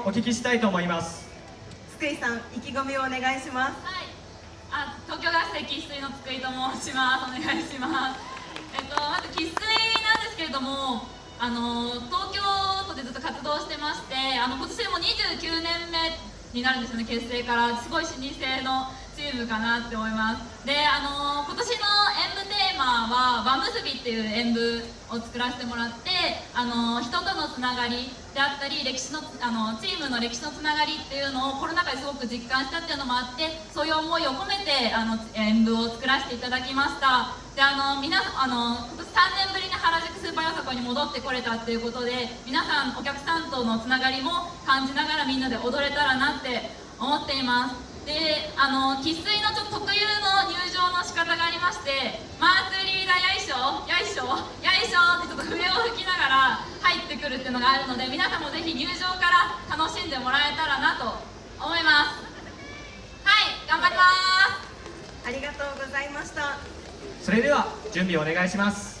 お聞きしたいと思います。津久井さん意気込みをお願いします。はい。あ東京学生生粋の津久井と申します。お願いします。えっとまず生粋なんですけれどもあの東京都でずっと活動してましてあの今年でも29年目になるんですよね結成から。すごい老舗のチームかなって思います。であの今年の演舞テーマは「輪結び」っていう演舞を作らせてもらってあの人とのつながりであったり歴史のあのチームの歴史のつながりっていうのをコロナ禍ですごく実感したっていうのもあってそういう思いを込めてあの演舞を作らせていただきました。であの皆あの今年3年ぶりに原宿スーパーよさこに戻ってこれたっていうことで皆さんお客さんとのつながりも感じながらみんなで踊れたらなって思っています。であの生粋のちょっと特有の入場の仕方がありましてマーツリーダよいしょよいしょよいしょってちょっと笛を吹きながら入ってくるっていうのがあるので皆さんもぜひ入場から楽しんでもらえたらなと思います。はい頑張ります。ありがとうございました。それでは準備お願いします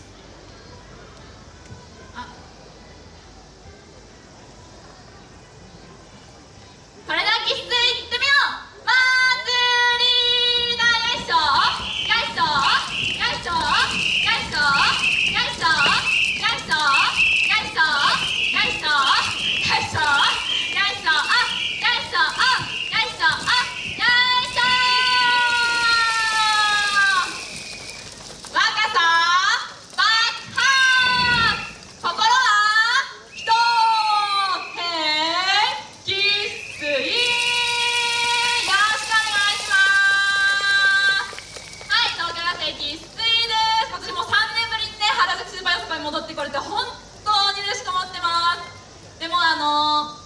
に戻ってこれて本当に嬉しく思ってますでもあの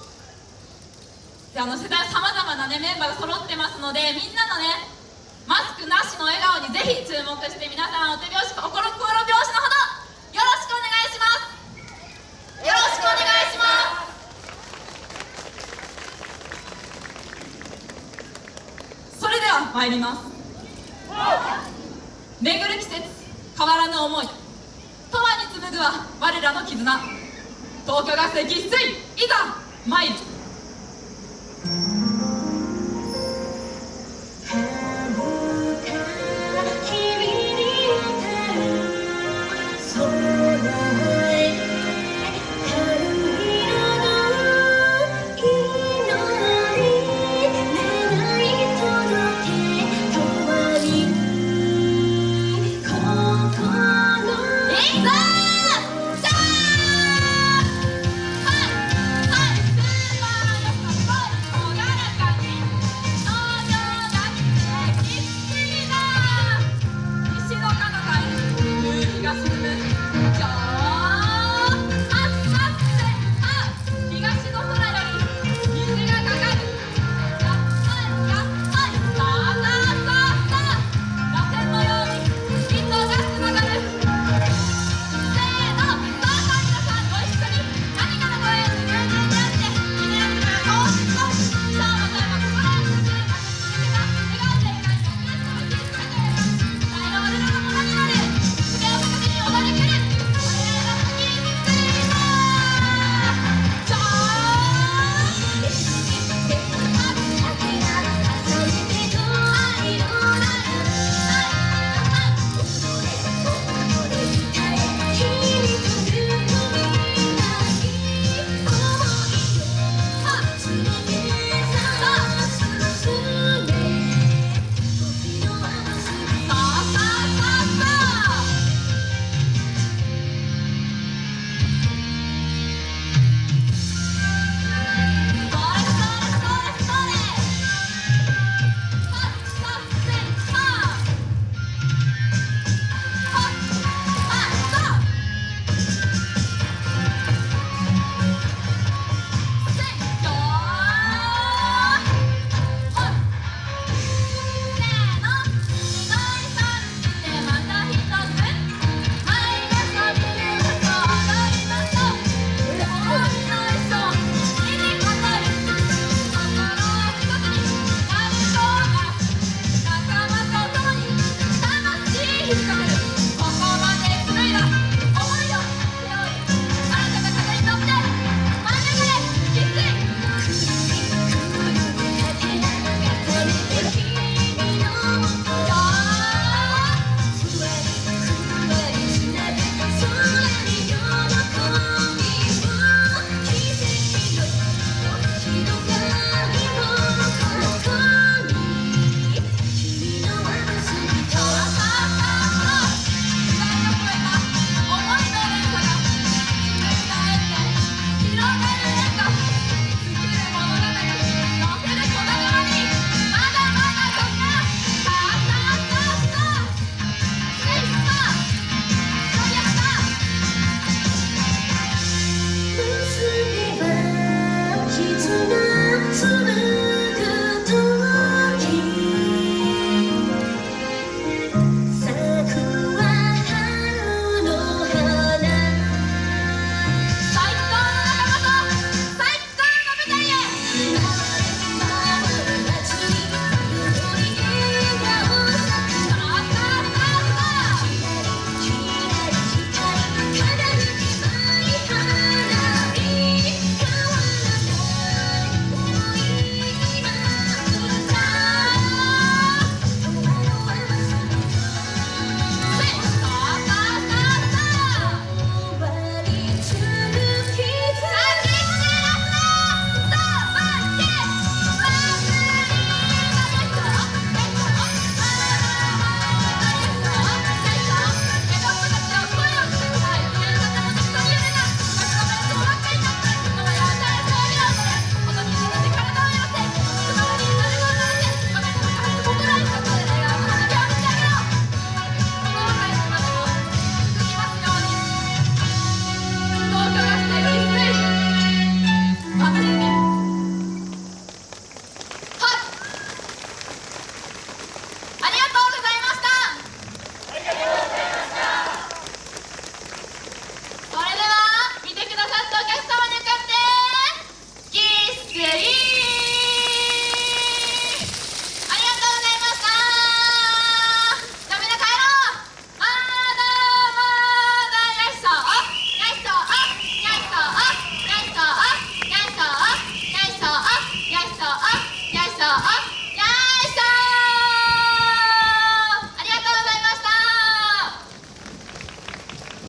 であの世代さまざまなねメンバーが揃ってます。のでみんなのねマスクなしの笑顔にぜひ注目して皆さんお手拍子心心拍子のほどよろしくお願い。しますよろしくお願いしますそれでは参ります巡る季節変わらぬ思い永遠に紡ぐは我らの絆東京学生喫水いざ参る。